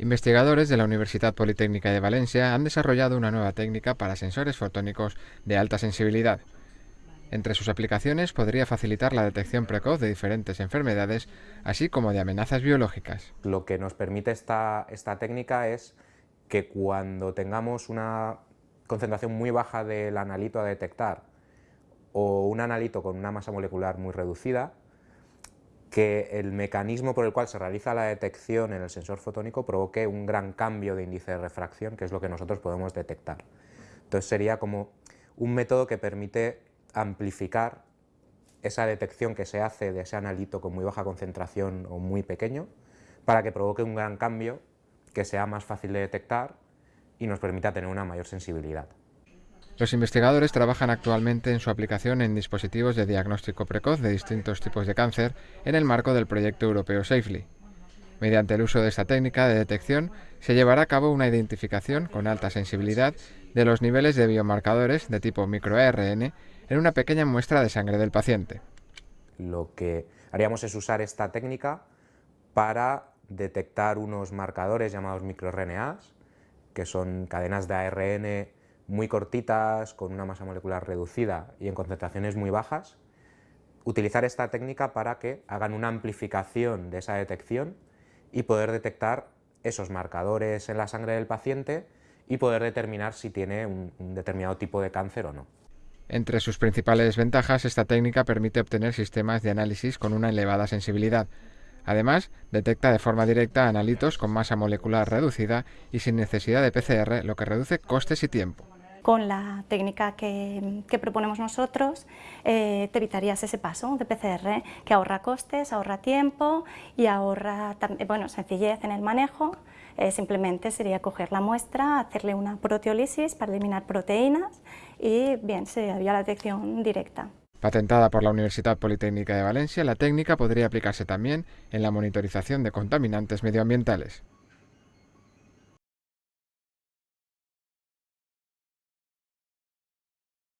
Investigadores de la Universidad Politécnica de Valencia han desarrollado una nueva técnica para sensores fotónicos de alta sensibilidad. Entre sus aplicaciones podría facilitar la detección precoz de diferentes enfermedades, así como de amenazas biológicas. Lo que nos permite esta, esta técnica es que cuando tengamos una concentración muy baja del analito a detectar o un analito con una masa molecular muy reducida, que el mecanismo por el cual se realiza la detección en el sensor fotónico provoque un gran cambio de índice de refracción, que es lo que nosotros podemos detectar. Entonces sería como un método que permite amplificar esa detección que se hace de ese analito con muy baja concentración o muy pequeño, para que provoque un gran cambio que sea más fácil de detectar y nos permita tener una mayor sensibilidad. Los investigadores trabajan actualmente en su aplicación en dispositivos de diagnóstico precoz de distintos tipos de cáncer en el marco del proyecto europeo SAFELY. Mediante el uso de esta técnica de detección se llevará a cabo una identificación con alta sensibilidad de los niveles de biomarcadores de tipo microARN en una pequeña muestra de sangre del paciente. Lo que haríamos es usar esta técnica para detectar unos marcadores llamados microRNAs, que son cadenas de ARN muy cortitas, con una masa molecular reducida y en concentraciones muy bajas, utilizar esta técnica para que hagan una amplificación de esa detección y poder detectar esos marcadores en la sangre del paciente y poder determinar si tiene un, determinado tipo de cáncer o no. Entre sus principales ventajas, esta técnica permite obtener sistemas de análisis con una elevada sensibilidad, Además, detecta de forma directa analitos con masa molecular reducida y sin necesidad de PCR, lo que reduce costes y tiempo. Con la técnica que, proponemos nosotros, eh, te evitarías ese paso de PCR, que ahorra costes, ahorra tiempo y ahorra bueno, sencillez en el manejo. Eh, simplemente sería coger la muestra, hacerle una proteólisis para eliminar proteínas y bien, se la detección directa. Patentada por la Universidad Politécnica de Valencia, la técnica podría aplicarse también en la monitorización de contaminantes medioambientales.